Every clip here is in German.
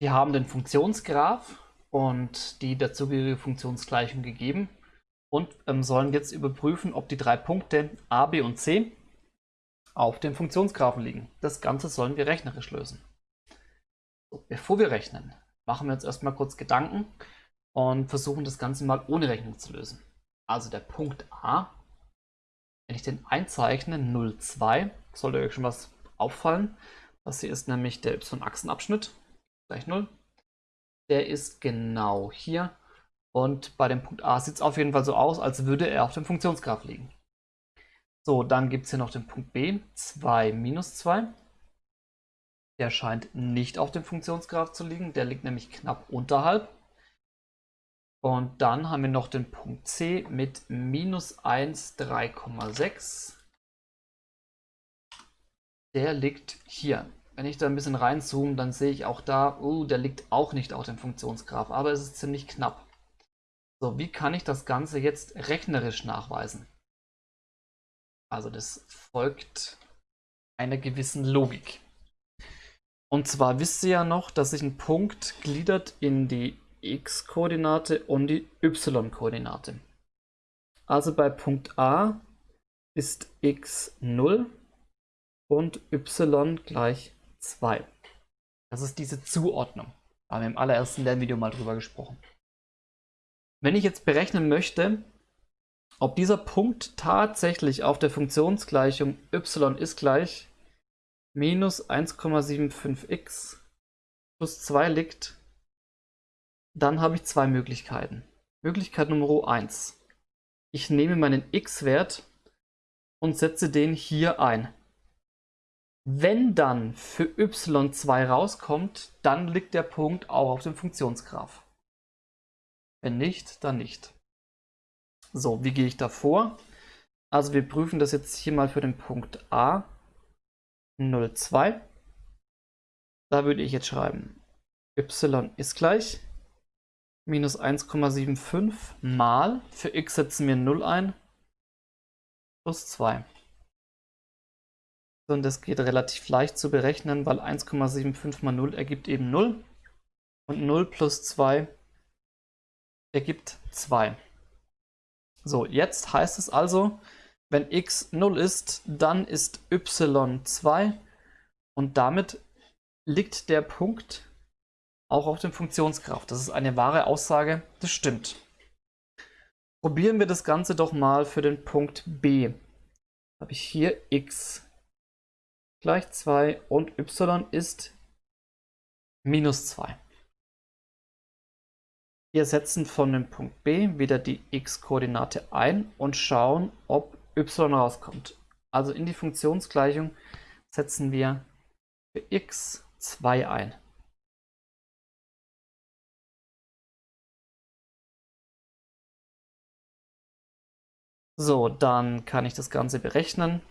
Wir haben den Funktionsgraph und die dazugehörige Funktionsgleichung gegeben und ähm, sollen jetzt überprüfen, ob die drei Punkte a, b und c auf dem Funktionsgraphen liegen. Das Ganze sollen wir rechnerisch lösen. So, bevor wir rechnen, machen wir uns erstmal kurz Gedanken und versuchen das Ganze mal ohne Rechnung zu lösen. Also der Punkt A, wenn ich den einzeichne, 0, 2, sollte euch schon was auffallen. Das hier ist nämlich der y-Achsenabschnitt, gleich 0. Der ist genau hier. Und bei dem Punkt A sieht es auf jeden Fall so aus, als würde er auf dem Funktionsgraph liegen. So, dann gibt es hier noch den Punkt B, 2 minus 2. Der scheint nicht auf dem Funktionsgraph zu liegen, der liegt nämlich knapp unterhalb. Und dann haben wir noch den Punkt C mit minus 1, 3,6. Der liegt hier. Wenn ich da ein bisschen reinzoome, dann sehe ich auch da, uh, der liegt auch nicht auf dem Funktionsgraph, aber es ist ziemlich knapp. So, wie kann ich das Ganze jetzt rechnerisch nachweisen? Also das folgt einer gewissen Logik. Und zwar wisst ihr ja noch, dass sich ein Punkt gliedert in die x-Koordinate und die y-Koordinate. Also bei Punkt A ist x 0 und y gleich 2. Das ist diese Zuordnung. Da haben wir im allerersten Lernvideo mal drüber gesprochen. Wenn ich jetzt berechnen möchte, ob dieser Punkt tatsächlich auf der Funktionsgleichung y ist gleich minus 1,75x plus 2 liegt, dann habe ich zwei Möglichkeiten. Möglichkeit Nummer 1. Ich nehme meinen x-Wert und setze den hier ein. Wenn dann für y2 rauskommt, dann liegt der Punkt auch auf dem Funktionsgraph. Wenn nicht, dann nicht. So, wie gehe ich da vor? Also wir prüfen das jetzt hier mal für den Punkt A 02. Da würde ich jetzt schreiben, y ist gleich minus 1,75 mal, für x setzen wir 0 ein, plus 2. Und das geht relativ leicht zu berechnen, weil 1,75 mal 0 ergibt eben 0. Und 0 plus 2 ergibt 2. So, jetzt heißt es also, wenn x 0 ist, dann ist y 2 und damit liegt der Punkt auch auf dem Funktionsgraph. Das ist eine wahre Aussage, das stimmt. Probieren wir das Ganze doch mal für den Punkt B. Habe ich hier x gleich 2 und y ist minus 2. Wir setzen von dem Punkt B wieder die x-Koordinate ein und schauen, ob y rauskommt. Also in die Funktionsgleichung setzen wir für x 2 ein. So, dann kann ich das Ganze berechnen.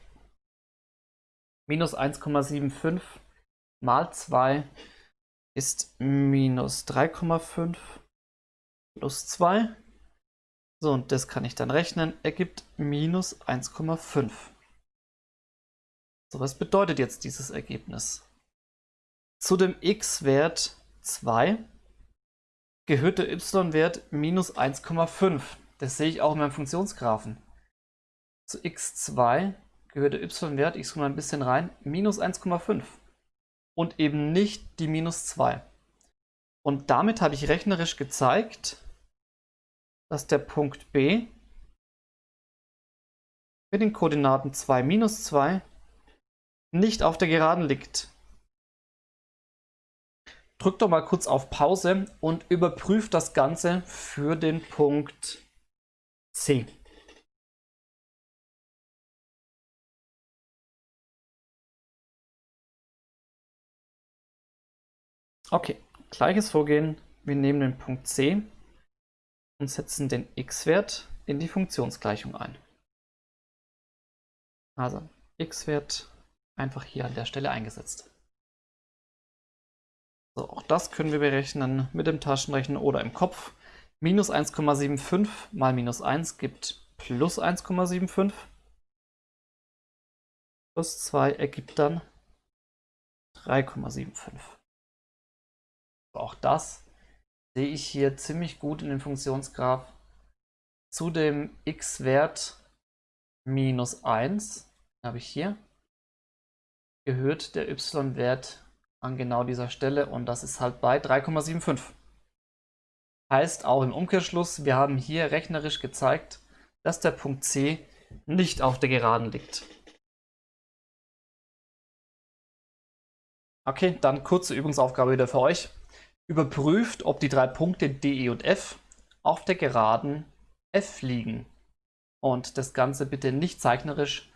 Minus 1,75 mal 2 ist minus 3,5 plus 2. So, und das kann ich dann rechnen, ergibt minus 1,5. So, was bedeutet jetzt dieses Ergebnis? Zu dem x-Wert 2 gehört der y-Wert minus 1,5. Das sehe ich auch in meinem Funktionsgraphen. Zu x2 gehört der y-Wert, ich zoome mal ein bisschen rein, minus 1,5 und eben nicht die minus 2. Und damit habe ich rechnerisch gezeigt, dass der Punkt B mit den Koordinaten 2, minus 2 nicht auf der Geraden liegt. Drückt doch mal kurz auf Pause und überprüft das Ganze für den Punkt C. Okay, gleiches Vorgehen. Wir nehmen den Punkt C und setzen den x-Wert in die Funktionsgleichung ein. Also x-Wert einfach hier an der Stelle eingesetzt. So, auch das können wir berechnen mit dem Taschenrechner oder im Kopf. Minus 1,75 mal minus 1 gibt plus 1,75. Plus 2 ergibt dann 3,75. Auch das sehe ich hier ziemlich gut in dem Funktionsgraph. Zu dem x-Wert minus 1 habe ich hier gehört der y-Wert an genau dieser Stelle und das ist halt bei 3,75. Heißt auch im Umkehrschluss, wir haben hier rechnerisch gezeigt, dass der Punkt C nicht auf der Geraden liegt. Okay, dann kurze Übungsaufgabe wieder für euch. Überprüft, ob die drei Punkte D, E und F auf der Geraden F liegen. Und das Ganze bitte nicht zeichnerisch,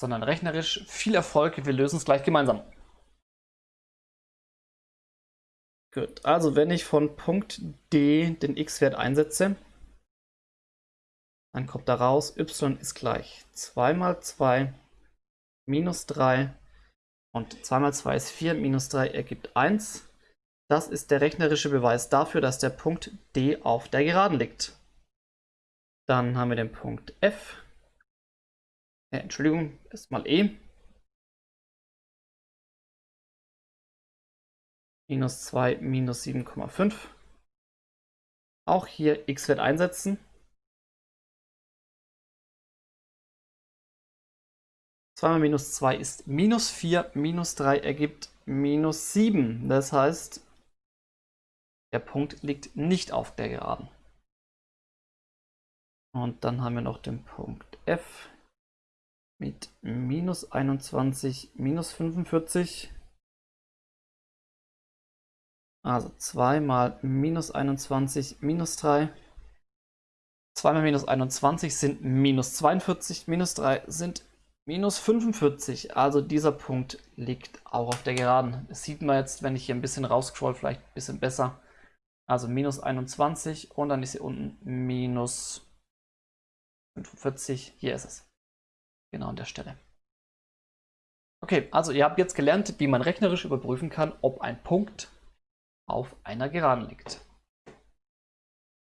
sondern rechnerisch. Viel Erfolg, wir lösen es gleich gemeinsam. Gut, also wenn ich von Punkt D den x-Wert einsetze, dann kommt da raus, y ist gleich 2 mal 2 minus 3 und 2 mal 2 ist 4, minus 3 ergibt 1. Das ist der rechnerische Beweis dafür, dass der Punkt D auf der Geraden liegt. Dann haben wir den Punkt F. Äh, Entschuldigung, erstmal E. Minus 2, minus 7,5. Auch hier x-Wert einsetzen. 2 mal minus 2 ist minus 4, minus 3 ergibt minus 7. Das heißt, der Punkt liegt nicht auf der Geraden. Und dann haben wir noch den Punkt F mit minus 21, minus 45. Also 2 mal minus 21, minus 3. 2 mal minus 21 sind minus 42, minus 3 sind Minus 45, also dieser Punkt liegt auch auf der Geraden. Das sieht man jetzt, wenn ich hier ein bisschen rausscroll, vielleicht ein bisschen besser. Also minus 21 und dann ist hier unten minus 45. Hier ist es. Genau an der Stelle. Okay, also ihr habt jetzt gelernt, wie man rechnerisch überprüfen kann, ob ein Punkt auf einer Geraden liegt.